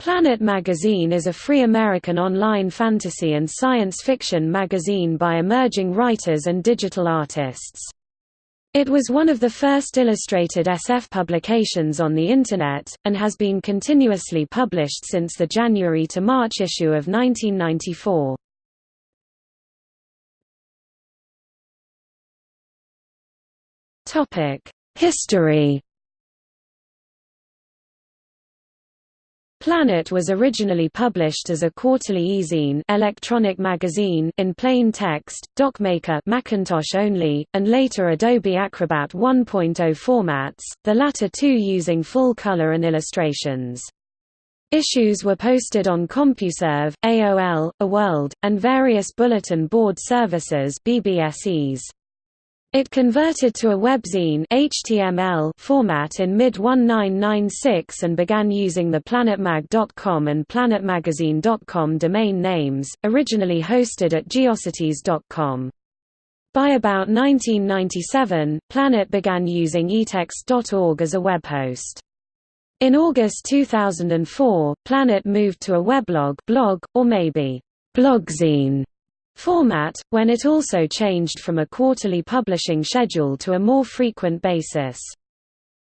Planet magazine is a free American online fantasy and science fiction magazine by emerging writers and digital artists. It was one of the first illustrated SF publications on the Internet, and has been continuously published since the January to March issue of 1994. History Planet was originally published as a quarterly e-zine electronic magazine in plain text, DocMaker Macintosh only, and later Adobe Acrobat 1.0 formats, the latter two using full color and illustrations. Issues were posted on CompuServe, AOL, eWorld, and various bulletin board services BBSEs. It converted to a webzine HTML format in mid-1996 and began using the planetmag.com and planetmagazine.com domain names, originally hosted at geocities.com. By about 1997, Planet began using etext.org as a web host. In August 2004, Planet moved to a weblog blog, or maybe blogzine format, when it also changed from a quarterly publishing schedule to a more frequent basis.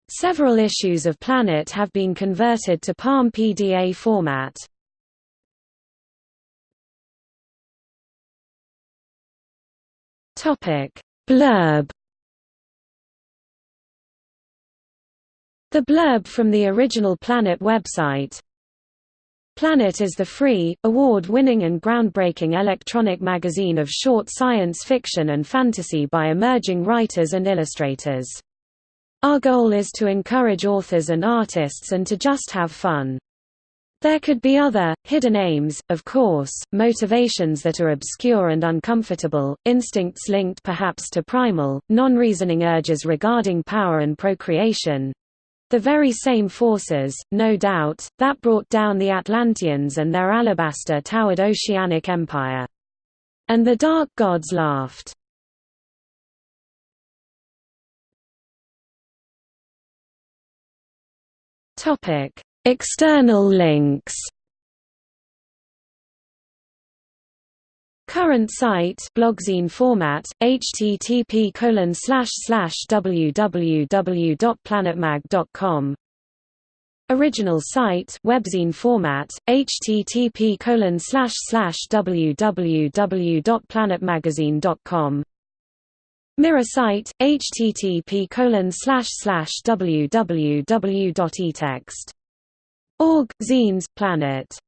Several issues of Planet have been converted to Palm PDA format. Topic: Blurb The blurb from the original Planet website, Planet is the free, award-winning and groundbreaking electronic magazine of short science fiction and fantasy by emerging writers and illustrators. Our goal is to encourage authors and artists and to just have fun. There could be other, hidden aims, of course, motivations that are obscure and uncomfortable, instincts linked perhaps to primal, non-reasoning urges regarding power and procreation, the very same forces, no doubt, that brought down the Atlanteans and their alabaster-towered oceanic empire. And the dark gods laughed. External links Current site blogzine format http colon www.planetmag.com Original site webzine format http colon www.planetmagazine.com Mirror site http colon www.etext.org zines planet